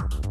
you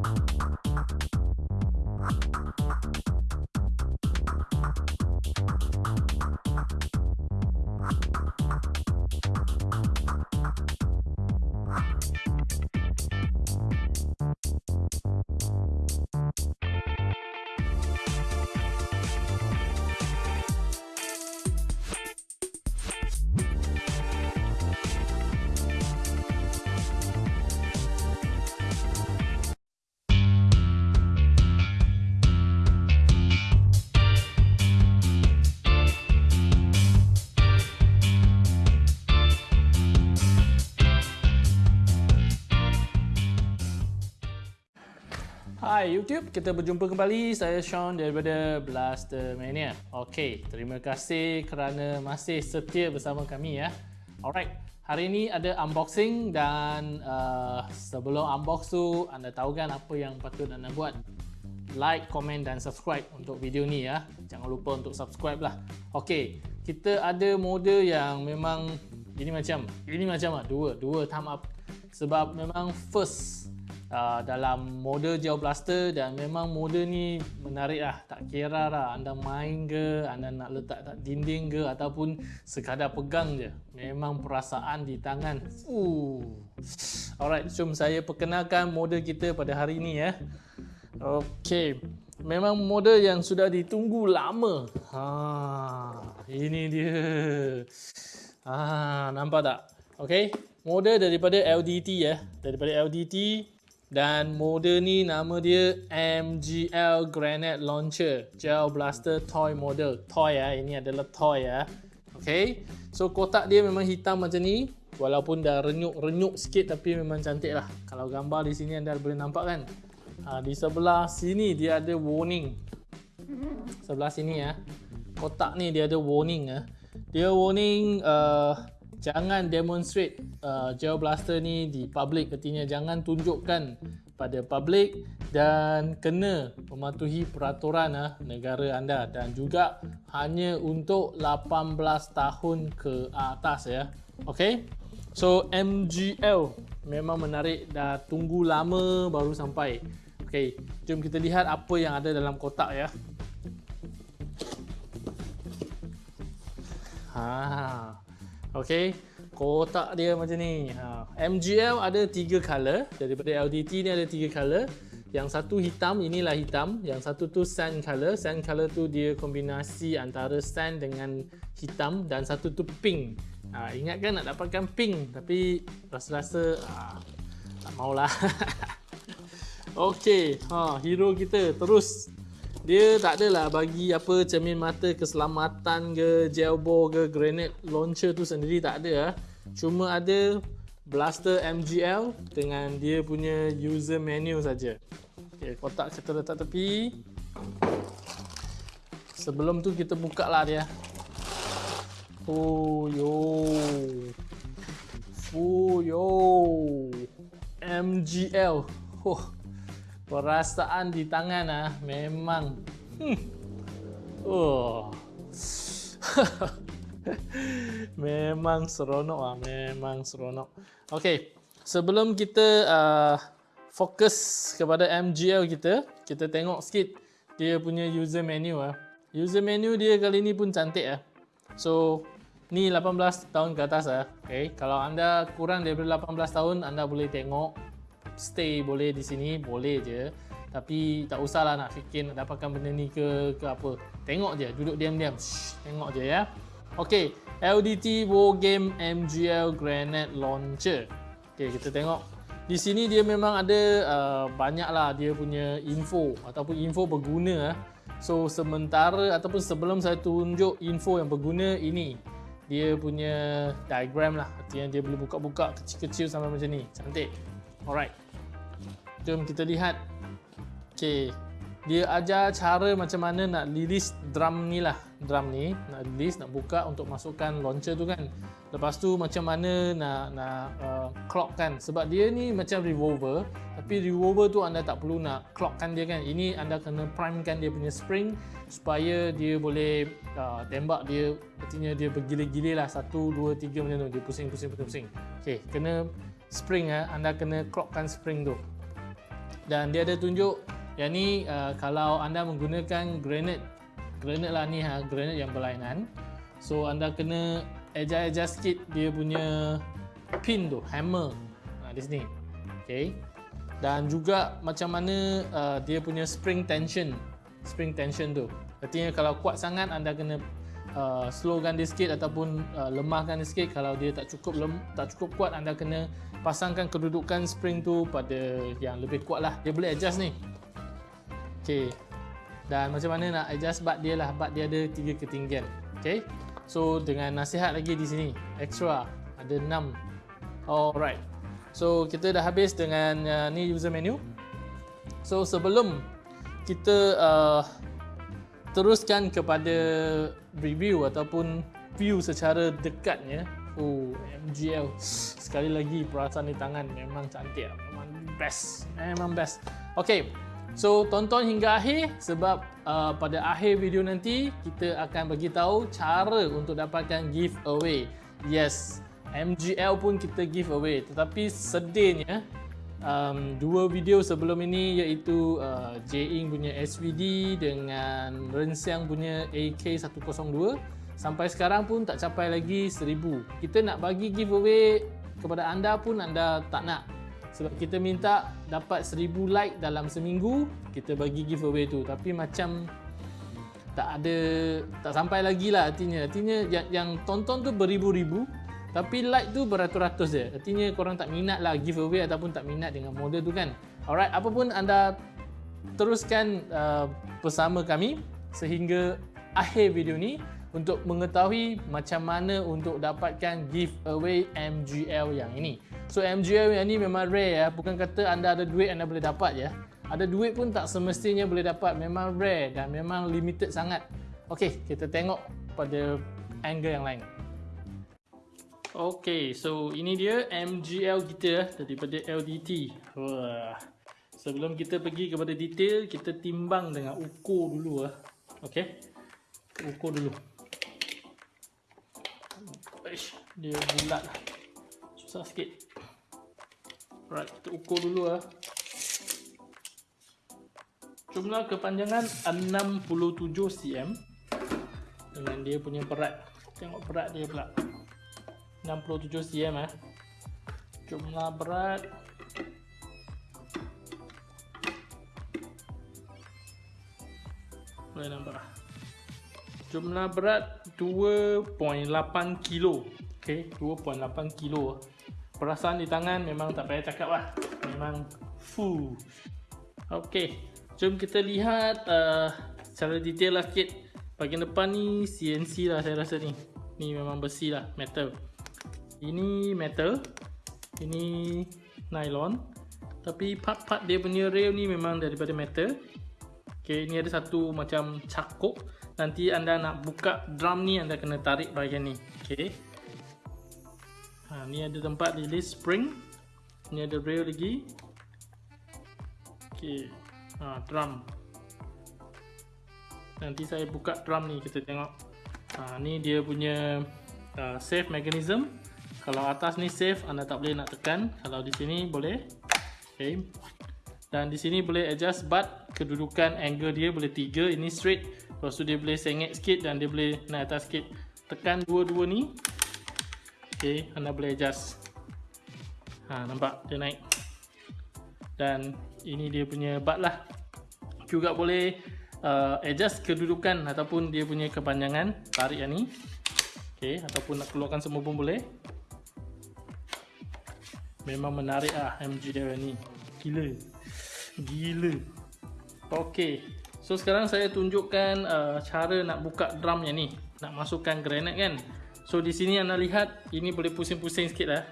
Hai YouTube, kita berjumpa kembali. Saya Sean daripada Blaster Mania. Okey, terima kasih kerana masih setia bersama kami ya. Alright, hari ini ada unboxing dan uh, sebelum unbox tu anda tahu kan apa yang patut anda buat? Like, komen dan subscribe untuk video ni ya. Jangan lupa untuk subscribe lah. Okey, kita ada model yang memang ini macam ini macam ah dua dua thumb up sebab memang first uh, dalam model Geo Blaster dan memang model ni menarik lah. Tak kira lah anda main ke anda nak letak tak dinding ke ataupun sekadar pegang je. Memang perasaan di tangan. Uh. alright jom saya perkenalkan model kita pada hari ni ya. Ok memang model yang sudah ditunggu lama. Ha, ini dia. Ha, nampak tak? Ok model daripada LDT ya. Daripada LDT dan model ni nama dia MGL Granite Launcher Gel Blaster Toy Model. Toy ya, ini adalah toy ya Okay, so kotak dia memang hitam macam ni. Walaupun dah renyuk-renyuk sikit tapi memang cantik lah. Kalau gambar di sini anda boleh nampak kan? Ha, Di sebelah sini dia ada warning. Sebelah sini ya Kotak ni dia ada warning ya Dia warning uh, jangan demonstrate uh, gel blaster ni di public. Artinya jangan tunjukkan pada public dan kena mematuhi peraturan uh, negara anda. Dan juga hanya untuk 18 tahun ke atas ya. Okey? So MGL memang menarik. Dah tunggu lama baru sampai. Okey jom kita lihat apa yang ada dalam kotak ya. Ha Okey, kotak dia macam ni. Ha. MGL ada tiga color. Daripada LDT ni ada tiga color. Yang satu hitam, inilah hitam. Yang satu tu sand color. Sand color tu dia kombinasi antara sand dengan hitam. Dan satu tu pink. Ha, ingat kan nak dapatkan pink. Tapi rasa-rasa ha, tak maulah. Okey, ha, hero kita terus dia tak adalah bagi apa cermin mata keselamatan ke gel ball ke granite launcher tu sendiri tak ada ah. cuma ada blaster MGL dengan dia punya user menu saja. Okey, kotak kita letak tepi. Sebelum tu kita buka lah dia. Oh yo. Oh yo. MGL. Oh perasaan di tangan ah memang. Hmm. oh. Memang seronok ah memang seronok. Okey sebelum kita uh, fokus kepada MGL kita kita tengok sikit dia punya user menu ah. User menu dia kali ni pun cantik ah. So ni 18 tahun ke atas ah. Okey kalau anda kurang daripada 18 tahun anda boleh tengok stay boleh di sini boleh je. Tapi tak usahlah nak fikir nak dapatkan benda ni ke ke apa. Tengok je duduk diam-diam. Tengok je ya. Okey LDT War Game MGL Granite Launcher. Okey kita tengok. Di sini dia memang ada uh, banyaklah dia punya info ataupun info berguna so sementara ataupun sebelum saya tunjuk info yang berguna ini. Dia punya diagram lah. Artinya dia boleh buka-buka kecil-kecil sampai macam ni. Cantik. Alright Jom kita lihat. Okey. Dia ajar cara macam mana nak release drum ni lah. Drum ni nak release, nak buka untuk masukkan launcher tu kan. Lepas tu macam mana nak nak uh, clock kan. Sebab dia ni macam revolver. Tapi revolver tu anda tak perlu nak clockkan dia kan. Ini anda kena primekan dia punya spring supaya dia boleh uh, tembak dia. Artinya dia bergilir-gilir lah. Satu, dua, tiga macam tu. Dia pusing-pusing-pusing. Okey, kena spring ya. Anda kena clockkan spring tu. Dan dia ada tunjuk yang ni uh, kalau anda menggunakan granite granite lah ni ha granite yang berlainan. So anda kena adjust adjust sikit dia punya pin tu hammer. Ha, di sini. Okay. Dan juga macam mana uh, dia punya spring tension spring tension tu. Artinya kalau kuat sangat anda kena uh, slowkan dia sikit ataupun uh, lemahkan dia sikit. Kalau dia tak cukup lem, tak cukup kuat anda kena pasangkan kedudukan spring tu pada yang lebih kuat lah. Dia boleh adjust ni. Ok dan macam mana nak adjust bat dia lah. Bat dia ada tiga ketinggian. Ok so dengan nasihat lagi di sini. Extra. Ada 6 alright. So kita dah habis dengan uh, ni user menu. So sebelum kita uh, teruskan kepada review ataupun view secara dekatnya Oh, MGL. Sekali lagi perasaan di tangan memang cantik. Memang best. Memang best. Okay. So, tonton hingga akhir sebab uh, pada akhir video nanti kita akan bagi tahu cara untuk dapatkan giveaway. Yes, MGL pun kita giveaway. Tetapi sedihnya um, dua video sebelum ini iaitu uh, J-Ing punya SVD dengan Rensiang punya AK102 sampai sekarang pun tak capai lagi 1000 kita nak bagi giveaway kepada anda pun anda tak nak. Sebab kita minta dapat 1000 like dalam seminggu kita bagi giveaway tu. Tapi macam tak ada tak sampai lagi lah artinya. Artinya yang, yang tonton tu beribu-ribu tapi like tu beratus-ratus je artinya korang tak minat lah giveaway ataupun tak minat dengan model tu kan alright apapun anda teruskan uh, bersama kami sehingga akhir video ni untuk mengetahui macam mana untuk dapatkan giveaway MGL yang ini. So MGL yang ini memang rare ya, bukan kata anda ada duit anda boleh dapat ya. Ada duit pun tak semestinya boleh dapat, memang rare dan memang limited sangat. Okey, kita tengok pada angle yang lain. Okey, so ini dia MGL kita daripada LDT. Wah. Sebelum kita pergi kepada detail, kita timbang dengan ukur dulu ah. Okey. Ukur dulu. Dia bulat lah. Susah sikit. Alright, kita ukur dulu lah. Jumlah kepanjangan 67 cm dengan dia punya berat. Tengok berat dia pula. 67 cm eh. Jumlah berat. Boleh nampak lah jumlah berat 2.8 kilo. Ok 2.8 kilo. Perasaan di tangan memang tak payah cakap lah. Memang full. Ok jom kita lihat uh, secara detail lah sikit. Bahagian depan ni CNC lah saya rasa ni. Ni memang besi lah metal ini metal. Ini nylon. Tapi part-part dia punya rail ni memang daripada metal. Ok ni ada satu macam cakuk. Nanti anda nak buka drum ni anda kena tarik bahagian ni. Okey. Ha ni ada tempat release spring. Ni ada rail lagi. Okey. Ha drum. Nanti saya buka drum ni kita tengok. Ha ni dia punya uh, save mechanism kalau atas ni save anda tak boleh nak tekan kalau di sini boleh okey dan di sini boleh adjust butt kedudukan angle dia boleh tiga ini straight Lepas tu dia boleh sengit sikit dan dia boleh naik atas sikit. Tekan dua-dua ni. Okay, anda boleh adjust. Ha, nampak dia naik. Dan ini dia punya bat lah. Juga boleh uh, adjust kedudukan ataupun dia punya kepanjangan. Tarik yang ni. Okay, ataupun nak keluarkan semua pun boleh. Memang menarik lah MG dia ni. Gila. Gila. Okay. So sekarang saya tunjukkan uh, cara nak buka drum yang ni Nak masukkan granite kan So di sini anda lihat ini boleh pusing-pusing sikit lah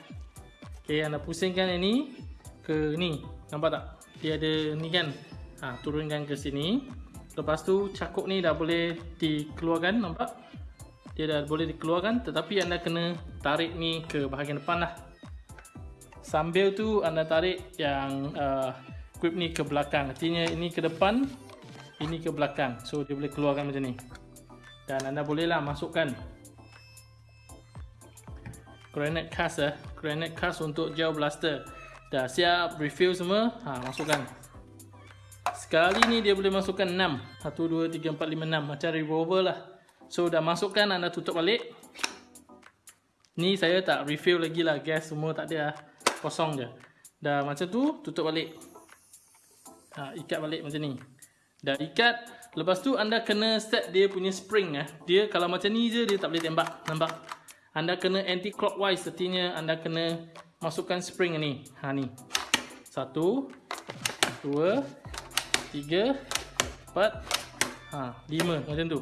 Ok anda pusingkan yang ni Ke ni Nampak tak? Dia ada ni kan ha, Turunkan ke sini Lepas tu cakuk ni dah boleh dikeluarkan Nampak? Dia dah boleh dikeluarkan Tetapi anda kena tarik ni ke bahagian depan lah Sambil tu anda tarik yang uh, grip ni ke belakang Artinya ini ke depan ini ke belakang so dia boleh keluarkan macam ni dan anda bolehlah masukkan granite cast eh granite cast untuk gel blaster dah siap refill semua ha masukkan Sekali ni dia boleh masukkan 6. 1, 2, 3, 4, 5, 6. Macam revolver lah. So dah masukkan anda tutup balik. Ni saya tak refill lagi lah. Gas semua tak ada lah. Kosong je. Dah macam tu tutup balik. Ha, ikat balik macam ni. Dah ikat. Lepas tu anda kena set dia punya spring. Eh. Dia kalau macam ni je dia tak boleh tembak. Nampak? Anda kena anti clockwise. Artinya anda kena masukkan spring ni. Ha ni. Satu. Dua tiga, empat, ha, lima macam tu.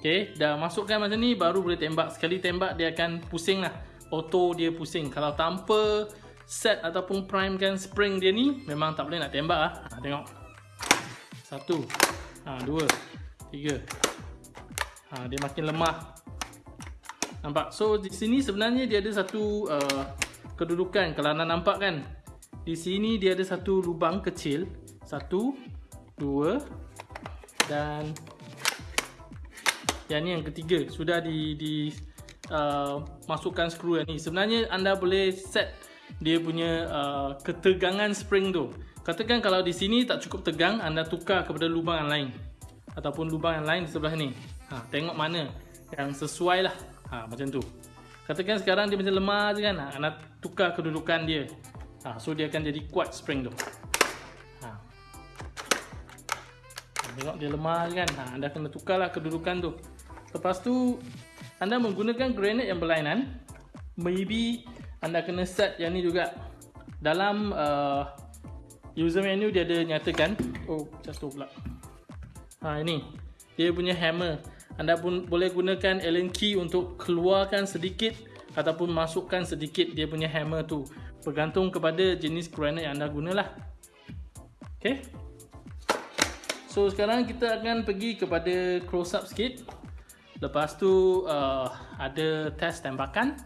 Okay, dah masukkan macam ni baru boleh tembak. Sekali tembak dia akan pusing lah. Auto dia pusing. Kalau tanpa set ataupun prime kan spring dia ni, memang tak boleh nak tembak lah. Ha, tengok. Satu, ha, dua, tiga. Ha, dia makin lemah. Nampak? So, di sini sebenarnya dia ada satu uh, kedudukan. Kalau anda nampak kan, di sini dia ada satu lubang kecil. Satu, dua dan yang ni yang ketiga sudah di di uh, masukkan skru ni sebenarnya anda boleh set dia punya uh, ketegangan spring tu. Katakan kalau di sini tak cukup tegang anda tukar kepada lubang yang lain. Ataupun lubang yang lain di sebelah ni. Ha, tengok mana yang sesuai lah. Ha, macam tu. Katakan sekarang dia macam lemah je kan? Ha, anda tukar kedudukan dia. Ha, so dia akan jadi kuat spring tu. Tengok dia lemah kan? Ha, Anda kena tukarlah kedudukan tu. Lepas tu Anda menggunakan granite yang berlainan. Maybe Anda kena set yang ni juga. Dalam uh, User menu dia ada nyatakan Oh jatuh pula. Ha ini. Dia punya hammer. Anda pun boleh gunakan Allen key untuk keluarkan sedikit Ataupun masukkan sedikit dia punya hammer tu. Bergantung kepada jenis granite yang anda gunalah. Okay? So sekarang kita akan pergi kepada close up sikit. Lepas tu uh, ada test tembakan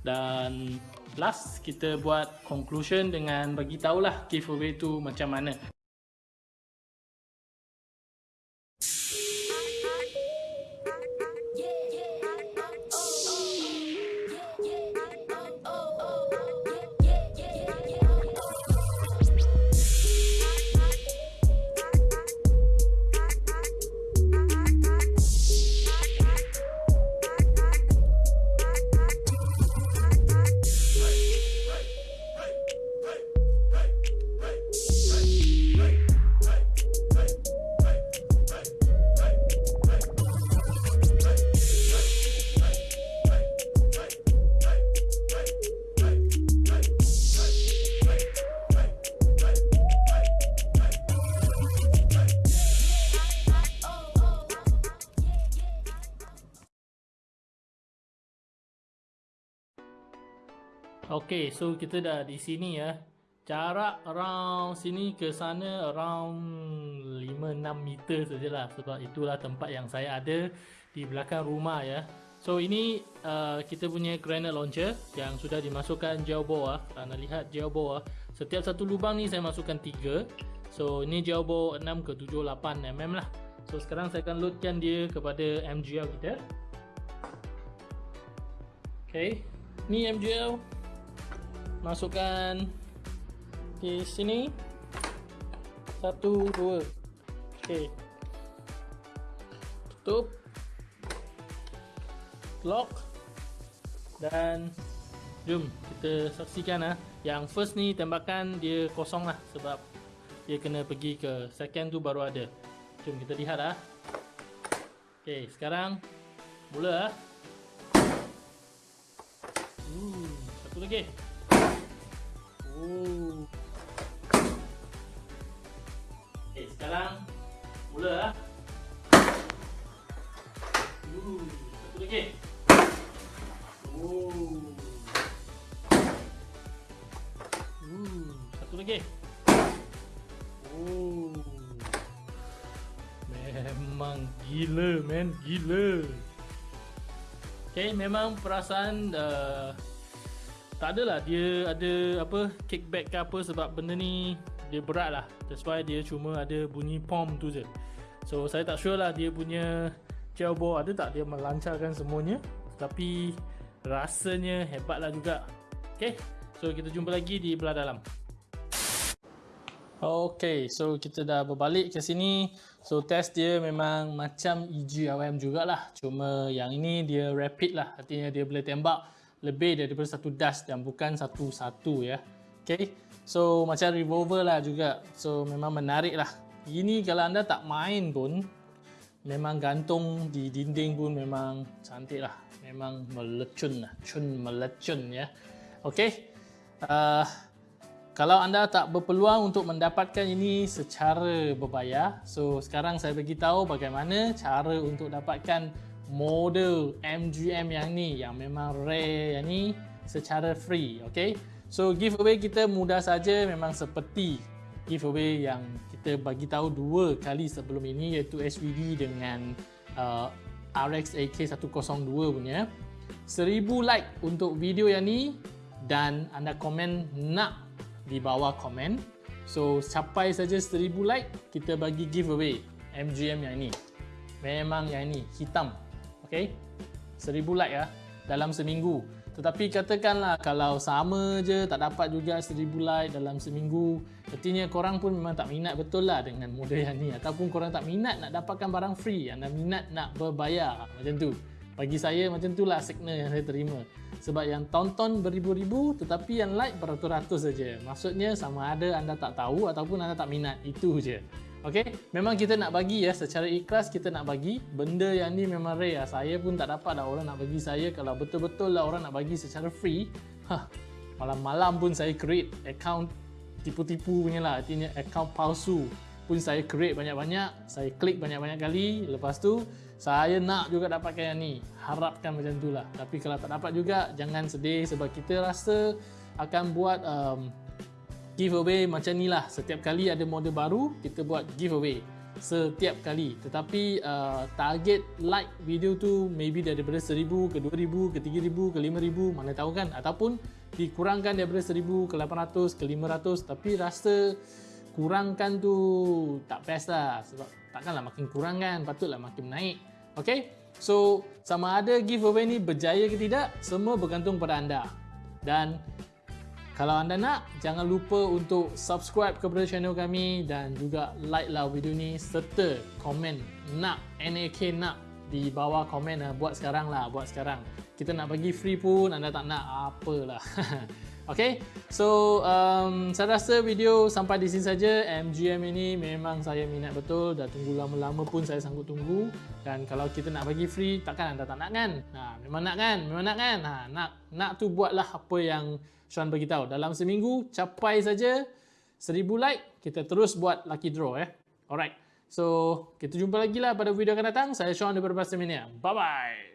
Dan last kita buat conclusion dengan bagi tahulah giveaway tu macam mana Okay, so kita dah di sini ya. Jarak around sini ke sana around 5-6 meter sajalah sebab itulah tempat yang saya ada di belakang rumah ya. So ini uh, kita punya granite launcher yang sudah dimasukkan gel bore. Ah. Anda lihat gel bore. Ah. Setiap satu lubang ni saya masukkan 3. So ini gel bore 6 ke 7 8 mm lah. So sekarang saya akan loadkan dia kepada MGL kita. Okay, ni MGL masukkan. Di sini. Satu dua. Okey. Tutup. Lock. Dan jom kita saksikan ah. Yang first ni tembakan dia kosong lah sebab dia kena pergi ke second tu baru ada. Jom kita lihat ah. Okey sekarang mula ah. Uh, satu lagi Oh. Okay, sekarang mula lah. Satu lagi. Oh. Uh, satu lagi. Memang gila, man, gila. Okay, memang perasaan uh, tak adalah dia ada apa kickback ke apa sebab benda ni dia berat lah that's why dia cuma ada bunyi pom tu je so saya tak sure lah dia punya gel bore ada tak dia melancarkan semuanya tapi rasanya hebat lah juga ok so kita jumpa lagi di belah dalam Okay, so kita dah berbalik ke sini. So test dia memang macam EGRM jugalah. Cuma yang ini dia rapid lah. Artinya dia boleh tembak lebih daripada satu dust dan bukan satu-satu ya. Okay, so macam revolver lah juga. So memang menarik lah. Ini kalau anda tak main pun, memang gantung di dinding pun memang cantik lah. Memang melecun lah. Cun melecun ya. Okay. Uh, kalau anda tak berpeluang untuk mendapatkan ini secara berbayar, so sekarang saya bagi tahu bagaimana cara untuk dapatkan model MGM yang ni yang memang rare yang ni secara free, okay? So giveaway kita mudah saja memang seperti giveaway yang kita bagi tahu dua kali sebelum ini iaitu SVD dengan uh, RX AK102 punya. 1000 like untuk video yang ni dan anda komen nak di bawah komen. So capai saja 1000 like, kita bagi giveaway MGM yang ini. Memang yang ini hitam. Okey. 1000 like ya dalam seminggu. Tetapi katakanlah kalau sama je tak dapat juga 1000 like dalam seminggu, artinya korang pun memang tak minat betul lah dengan model yang ni ataupun korang tak minat nak dapatkan barang free, anda minat nak berbayar macam tu. Bagi saya macam itulah signal yang saya terima. Sebab yang tonton beribu-ribu tetapi yang like beratus-ratus saja. Maksudnya sama ada anda tak tahu ataupun anda tak minat. Itu je. Okey, memang kita nak bagi ya secara ikhlas kita nak bagi. Benda yang ni memang rare. Ya. Saya pun tak dapat dah orang nak bagi saya kalau betul-betul lah orang nak bagi secara free. Malam-malam pun saya create account tipu-tipu punya lah. Artinya account palsu pun saya create banyak-banyak, saya klik banyak-banyak kali, lepas tu saya nak juga dapatkan yang ni. Harapkan macam tu lah. Tapi kalau tak dapat juga, jangan sedih sebab kita rasa akan buat um, giveaway macam ni lah. Setiap kali ada model baru, kita buat giveaway. Setiap kali. Tetapi uh, target like video tu maybe daripada 1000 ke 2000 ke 3000 ke 5000 mana tahu kan. Ataupun dikurangkan daripada 1000 ke 800 ke 500 tapi rasa kurangkan tu tak best lah sebab takkanlah makin kurang kan patutlah makin naik ok so sama ada giveaway ni berjaya ke tidak semua bergantung pada anda dan kalau anda nak jangan lupa untuk subscribe kepada channel kami dan juga like lah video ni serta komen nak NAK nak di bawah komen lah. Buat sekarang lah buat sekarang. Kita nak bagi free pun anda tak nak apalah Okay, so um, saya rasa video sampai di sini saja. MGM ini memang saya minat betul. Dah tunggu lama-lama pun saya sanggup tunggu. Dan kalau kita nak bagi free, takkan anda tak nak kan? Ha, memang nak kan? Memang nak kan? Ha, nak, nak tu buatlah apa yang Sean beritahu. Dalam seminggu, capai saja 1000 like, kita terus buat lucky draw. Eh. Alright, so kita jumpa lagi lah pada video akan datang. Saya Sean daripada Pastor Mania. Bye-bye!